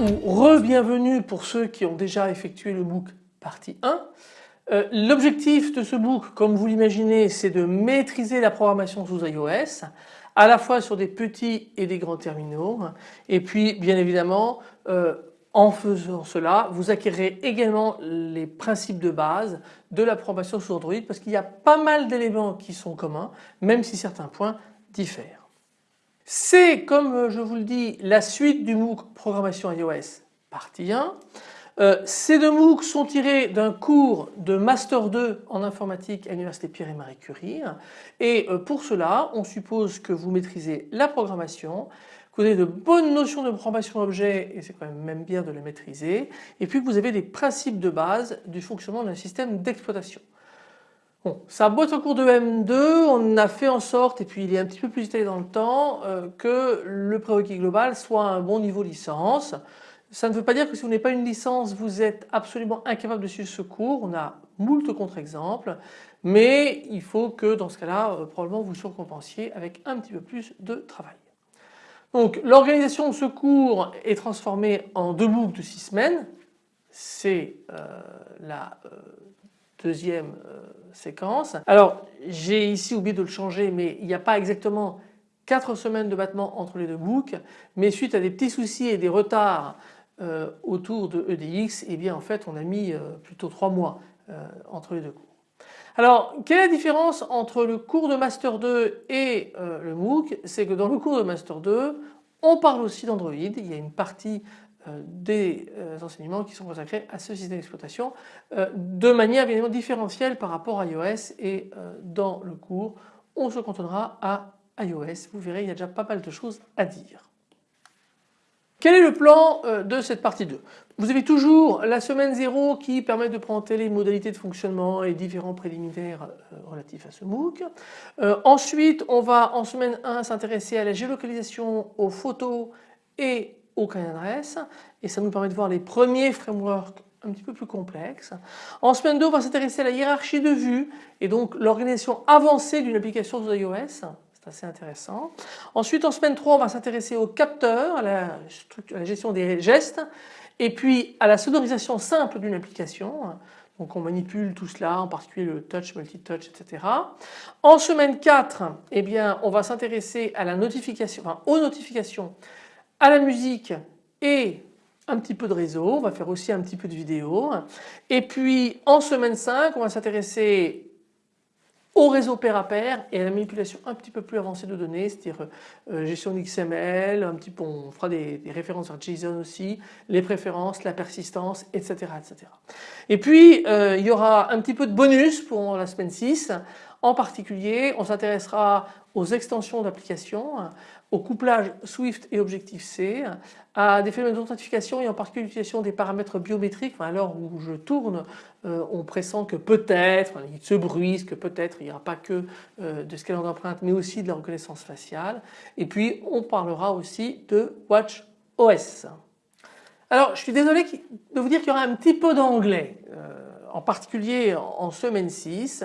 Ou re-bienvenue pour ceux qui ont déjà effectué le MOOC partie 1. Euh, l'objectif de ce MOOC comme vous l'imaginez c'est de maîtriser la programmation sous iOS à la fois sur des petits et des grands terminaux et puis bien évidemment euh, en faisant cela vous acquérez également les principes de base de la programmation sous Android parce qu'il y a pas mal d'éléments qui sont communs même si certains points diffèrent. C'est comme je vous le dis la suite du MOOC programmation iOS partie 1. Euh, ces deux MOOC sont tirés d'un cours de Master 2 en informatique à l'Université Pierre et Marie Curie et euh, pour cela on suppose que vous maîtrisez la programmation, que vous avez de bonnes notions de programmation objet et c'est quand même même bien de les maîtriser et puis que vous avez des principes de base du fonctionnement d'un système d'exploitation. Bon, ça boîte au cours de M2, on a fait en sorte, et puis il est un petit peu plus étalé dans le temps, euh, que le prérequis global soit un bon niveau licence. Ça ne veut pas dire que si vous n'avez pas une licence, vous êtes absolument incapable de suivre ce cours. On a moult contre-exemples, mais il faut que dans ce cas-là, euh, probablement vous surcompensiez avec un petit peu plus de travail. Donc l'organisation de ce cours est transformée en deux boucles de six semaines. C'est euh, la euh, deuxième séquence. Alors j'ai ici oublié de le changer mais il n'y a pas exactement 4 semaines de battement entre les deux boucles mais suite à des petits soucis et des retards euh, autour de EDX, et eh bien en fait on a mis euh, plutôt 3 mois euh, entre les deux cours. Alors quelle est la différence entre le cours de Master 2 et le MOOC? C'est que dans le cours de Master 2 on parle aussi d'Android, il y a une partie des enseignements qui sont consacrés à ce système d'exploitation de manière évidemment différentielle par rapport à iOS et dans le cours on se cantonnera à iOS. Vous verrez il y a déjà pas mal de choses à dire. Quel est le plan euh, de cette partie 2 Vous avez toujours la semaine 0 qui permet de présenter les modalités de fonctionnement et différents préliminaires euh, relatifs à ce MOOC. Euh, ensuite on va en semaine 1 s'intéresser à la géolocalisation, aux photos et aux carnet d'adresse et ça nous permet de voir les premiers frameworks un petit peu plus complexes. En semaine 2 on va s'intéresser à la hiérarchie de vue et donc l'organisation avancée d'une application sous iOS assez intéressant. Ensuite en semaine 3 on va s'intéresser au capteur, à la, gestion des gestes et puis à la sonorisation simple d'une application. Donc on manipule tout cela, en particulier le touch, multi-touch, etc. En semaine 4, eh bien, on va s'intéresser à la notification, aux notifications, à la musique et un petit peu de réseau. On va faire aussi un petit peu de vidéo. Et puis en semaine 5, on va s'intéresser au réseau pair à pair et à la manipulation un petit peu plus avancée de données, c'est-à-dire euh, gestion d'XML, un petit peu, on fera des, références à JSON aussi, les préférences, la persistance, etc. etc. Et puis euh, il y aura un petit peu de bonus pour la semaine 6. En particulier, on s'intéressera aux extensions d'applications, au couplage Swift et Objective-C, à des phénomènes d'authentification et en particulier l'utilisation des paramètres biométriques. Enfin, alors où je tourne, euh, on pressent que peut-être, il se bruise, que peut-être il n'y aura pas que euh, de scanner d'empreintes mais aussi de la reconnaissance faciale. Et puis on parlera aussi de Watch OS. Alors je suis désolé de vous dire qu'il y aura un petit peu d'anglais, euh, en particulier en semaine 6.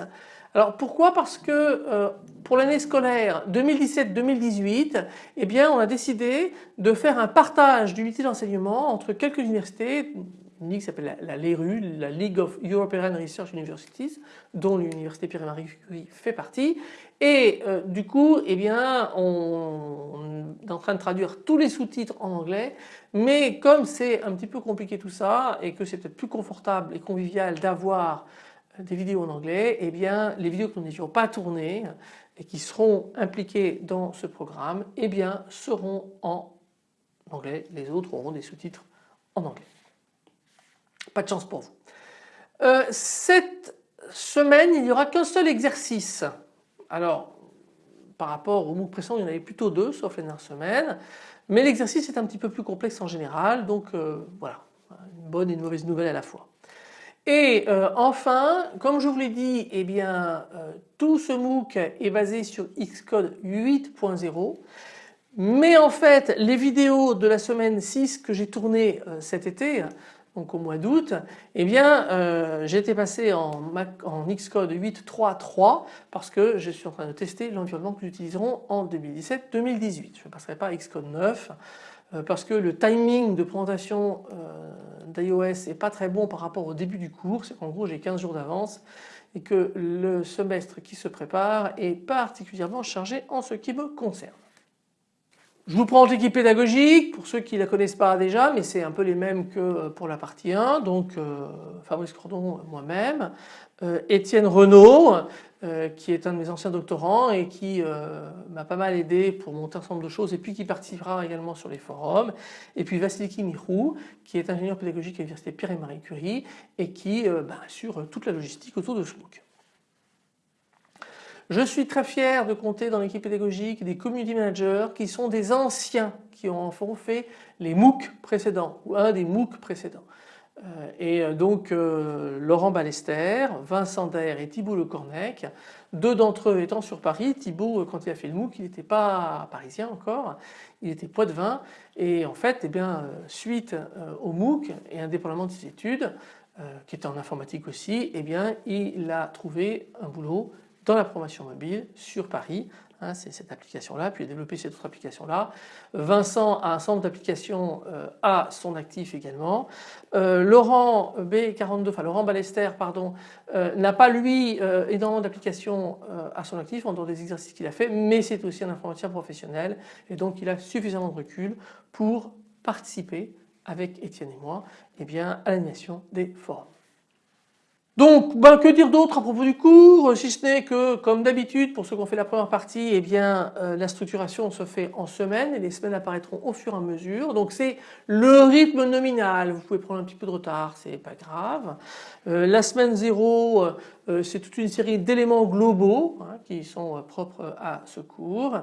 Alors pourquoi? Parce que euh, pour l'année scolaire 2017-2018, eh bien on a décidé de faire un partage d'unités d'enseignement entre quelques universités, une ligue qui s'appelle la, LERU, la League of European Research Universities, dont l'université Pierre-Marie Curie fait partie. Et euh, du coup, eh bien, on, est en train de traduire tous les sous-titres en anglais, mais comme c'est un petit peu compliqué tout ça et que c'est peut-être plus confortable et convivial d'avoir des vidéos en anglais, eh bien les vidéos que nous n'étions pas tournées et qui seront impliquées dans ce programme, eh bien seront en anglais, les autres auront des sous-titres en anglais. Pas de chance pour vous. Euh, cette semaine, il n'y aura qu'un seul exercice. Alors, par rapport au MOOC précédent, il y en avait plutôt deux, sauf la dernière semaine. Mais l'exercice est un petit peu plus complexe en général, donc euh, voilà, une bonne et une mauvaise nouvelle à la fois. Et euh, enfin, comme je vous l'ai dit, eh bien, euh, tout ce MOOC est basé sur Xcode 8.0. Mais en fait, les vidéos de la semaine 6 que j'ai tournées euh, cet été, donc au mois d'août, eh bien, été passé en, en Xcode 8.3.3 parce que je suis en train de tester l'environnement que nous utiliserons en 2017-2018. Je ne passerai pas à Xcode 9 parce que le timing de présentation d'iOS n'est pas très bon par rapport au début du cours, c'est qu'en gros j'ai 15 jours d'avance et que le semestre qui se prépare est particulièrement chargé en ce qui me concerne. Je vous prends l'équipe pédagogique pour ceux qui ne la connaissent pas déjà mais c'est un peu les mêmes que pour la partie 1 donc euh, Fabrice Cordon moi-même, euh, Étienne Renaud euh, qui est un de mes anciens doctorants et qui m'a pas mal aidé pour monter un certain nombre de choses et puis qui participera également sur les forums. Et puis Vasiliki Mirou qui est ingénieur pédagogique à l'université Pierre et Marie Curie et qui bah, assure toute la logistique autour de ce. Je suis très fier de compter dans l'équipe pédagogique des community managers qui sont des anciens qui ont fait les MOOC précédents ou un des MOOC précédents. Euh, et euh, donc euh, Laurent Ballester, Vincent Daer et Thibault Le Cornec, deux d'entre eux étant sur Paris, Thibault quand il a fait le MOOC il n'était pas parisien encore, il était poitevin et en fait eh bien, suite au MOOC et indépendamment de ses études, qui était en informatique aussi, eh bien, il a trouvé un boulot dans la promotion mobile sur Paris. Hein, c'est cette application-là, puis il a développé cette autre application-là. Vincent a un centre d'application euh, à son actif également. Euh, Laurent B42, enfin Laurent Ballester, pardon, euh, n'a pas lui énormément d'applications à son actif en dehors des exercices qu'il a fait, mais c'est aussi un informaticien professionnel et donc il a suffisamment de recul pour participer avec Étienne et moi eh bien, à l'animation des forums. Donc ben, que dire d'autre à propos du cours si ce n'est que comme d'habitude pour ceux qui ont fait la première partie eh bien euh, la structuration se fait en semaines et les semaines apparaîtront au fur et à mesure. Donc c'est le rythme nominal. Vous pouvez prendre un petit peu de retard c'est pas grave. Euh, la semaine 0 euh, c'est toute une série d'éléments globaux hein, qui sont propres à ce cours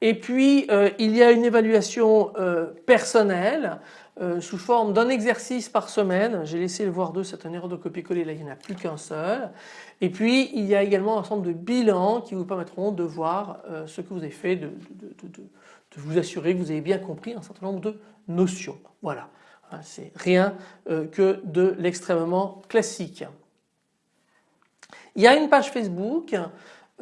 et puis il y a une évaluation personnelle euh, sous forme d'un exercice par semaine. J'ai laissé le voir deux, c'est une erreur de copier-coller, là il n'y en a plus qu'un seul. Et puis il y a également un ensemble de bilans qui vous permettront de voir euh, ce que vous avez fait, de, vous assurer que vous avez bien compris un certain nombre de notions. Voilà, hein, c'est rien euh, que de l'extrêmement classique. Il y a une page Facebook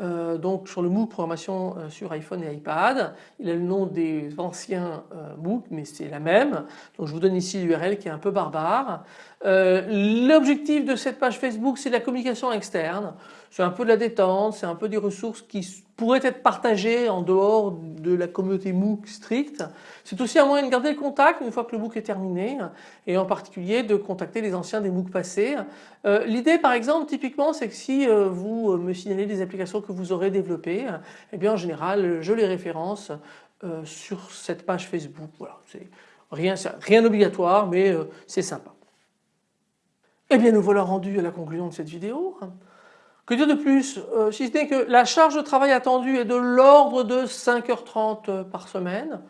euh, donc sur le MOOC programmation euh, sur iPhone et iPad. Il a le nom des anciens euh, MOOC mais c'est la même. Donc je vous donne ici l'URL qui est un peu barbare. L'objectif de cette page Facebook c'est la communication externe. C'est un peu de la détente, c'est un peu des ressources qui pourraient être partagées en dehors de la communauté MOOC stricte. C'est aussi un moyen de garder le contact une fois que le MOOC est terminé et en particulier de contacter les anciens des MOOC passés. Euh, l'idée par exemple typiquement c'est que si euh, vous me signalez des applications que vous aurez développées, eh bien en général je les référence euh, sur cette page Facebook. Voilà, rien, rien d'obligatoire mais c'est sympa. Eh bien nous voilà rendus à la conclusion de cette vidéo. Que dire de plus euh, Si ce n'est que la charge de travail attendue est de l'ordre de 5h30 euh, par semaine,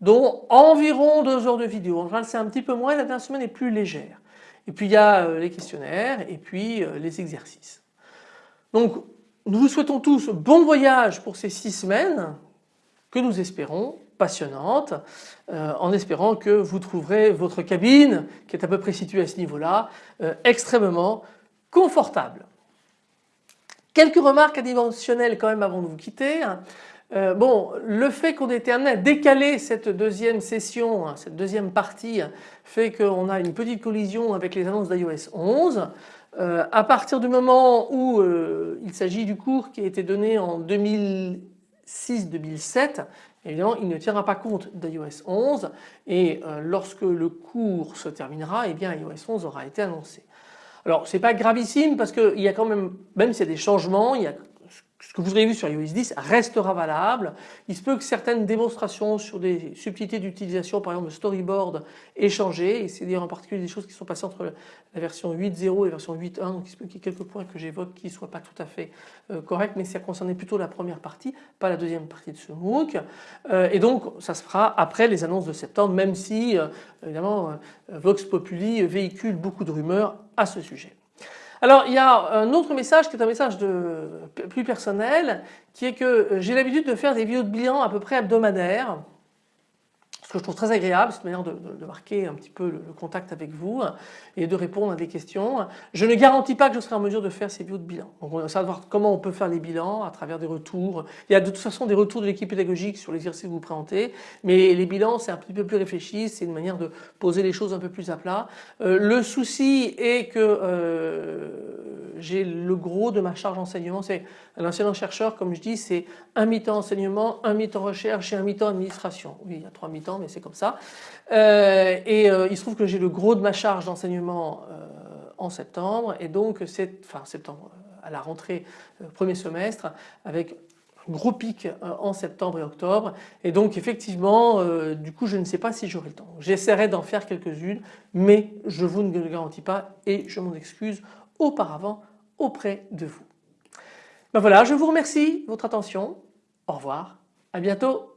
dont environ 2 heures de vidéo. En général c'est un petit peu moins, la dernière semaine est plus légère. Et puis il y a euh, les questionnaires et puis les exercices. Donc nous vous souhaitons tous bon voyage pour ces 6 semaines que nous espérons passionnantes, en espérant que vous trouverez votre cabine, qui est à peu près située à ce niveau-là, extrêmement confortable. Quelques remarques adimensionnelles quand même avant de vous quitter. Euh, bon, le fait qu'on ait été amené à décaler cette deuxième session, hein, cette deuxième partie, fait qu'on a une petite collision avec les annonces d'iOS 11. Euh, à partir du moment où euh, il s'agit du cours qui a été donné en 2006-2007, évidemment il ne tiendra pas compte d'iOS 11 et lorsque le cours se terminera, eh bien iOS 11 aura été annoncé. Alors c'est pas gravissime parce qu'il y a quand même, même s'il y a des changements, il y a que vous avez vu sur iOS 10 restera valable. Il se peut que certaines démonstrations sur des subtilités d'utilisation, par exemple le storyboard, aient changé. Et c'est dire en particulier des choses qui sont passées entre la version 8.0 et la version 8.1. Donc il se peut qu'il y ait quelques points que j'évoque qui ne soient pas tout à fait euh, corrects, mais ça concernait plutôt la première partie, pas la deuxième partie de ce MOOC. Euh, et donc ça se fera après les annonces de septembre, même si euh, évidemment Vox Populi véhicule beaucoup de rumeurs à ce sujet. Alors il y a un autre message qui est un message plus personnel qui est que j'ai l'habitude de faire des vidéos de bilan à peu près hebdomadaires que je trouve très agréable, cette manière de, marquer un petit peu le, contact avec vous et de répondre à des questions. Je ne garantis pas que je serai en mesure de faire ces vidéos de bilan. Donc on va savoir comment on peut faire les bilans à travers des retours. Il y a de toute façon des retours de l'équipe pédagogique sur l'exercice que vous présentez, mais les bilans c'est un petit peu plus réfléchi, c'est une manière de poser les choses un peu plus à plat. Euh, le souci est que euh, j'ai le gros de ma charge d'enseignement, c'est un enseignant-chercheur comme je dis c'est un mi-temps enseignement, un mi-temps recherche et un mi-temps administration. Oui il y a trois mi-temps c'est comme ça. Euh, et euh, il se trouve que j'ai le gros de ma charge d'enseignement euh, en septembre et donc c'est, enfin septembre, à la rentrée premier semestre avec gros pic en septembre et octobre et donc effectivement du coup je ne sais pas si j'aurai le temps. J'essaierai d'en faire quelques-unes mais je vous ne le garantis pas et je m'en excuse auparavant auprès de vous. Ben voilà je vous remercie de votre attention. Au revoir, à bientôt.